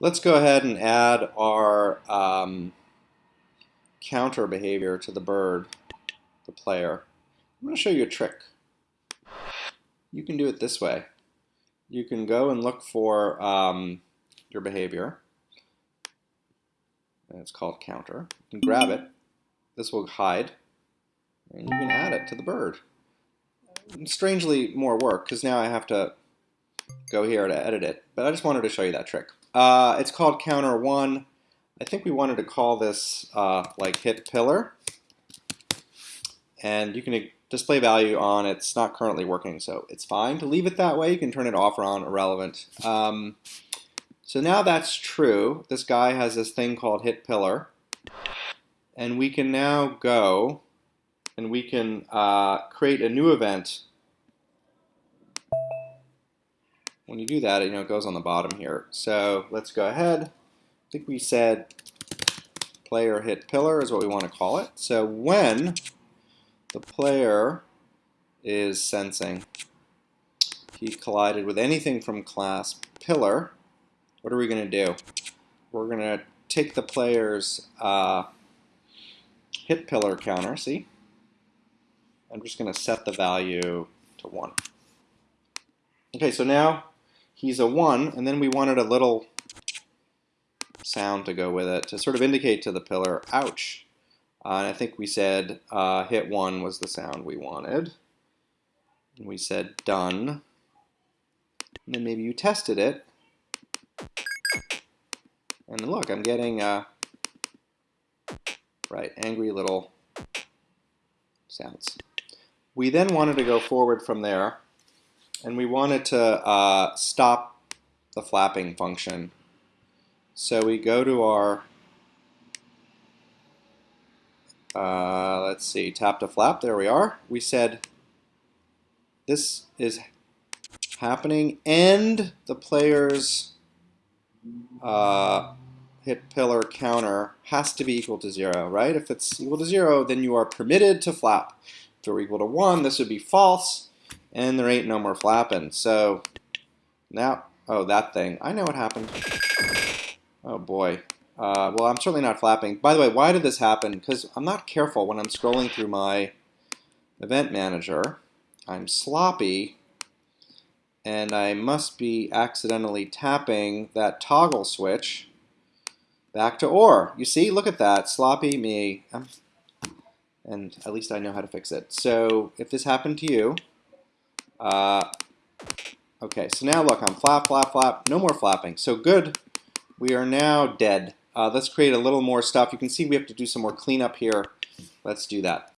Let's go ahead and add our um, counter behavior to the bird, the player. I'm going to show you a trick. You can do it this way. You can go and look for um, your behavior. And it's called counter. You can grab it. This will hide. And you can add it to the bird. Strangely more work because now I have to go here to edit it. But I just wanted to show you that trick. Uh, it's called counter one. I think we wanted to call this uh, like hit pillar. And you can display value on it's not currently working, so it's fine to leave it that way. You can turn it off or on, irrelevant. Um, so now that's true. This guy has this thing called hit pillar. And we can now go and we can uh, create a new event. When you do that, you know, it goes on the bottom here. So let's go ahead. I think we said player hit pillar is what we want to call it. So when the player is sensing he collided with anything from class pillar, what are we going to do? We're going to take the player's uh, hit pillar counter, see? I'm just going to set the value to 1. Okay, so now he's a 1, and then we wanted a little sound to go with it to sort of indicate to the pillar, ouch. Uh, and I think we said uh, hit 1 was the sound we wanted. And we said done. And then maybe you tested it. And look, I'm getting, uh, right, angry little sounds. We then wanted to go forward from there, and we wanted to uh, stop the flapping function. So we go to our, uh, let's see, tap to flap, there we are. We said this is happening and the player's uh, hit pillar counter has to be equal to zero, right? If it's equal to zero, then you are permitted to flap. If they're equal to one, this would be false, and there ain't no more flapping. So now, oh, that thing. I know what happened. Oh boy. Uh, well, I'm certainly not flapping. By the way, why did this happen? Because I'm not careful when I'm scrolling through my event manager. I'm sloppy, and I must be accidentally tapping that toggle switch back to OR. You see, look at that, sloppy me. Um, and at least I know how to fix it. So if this happened to you, uh, okay, so now look, I'm flap, flap, flap, no more flapping. So good, we are now dead. Uh, let's create a little more stuff. You can see we have to do some more cleanup here. Let's do that.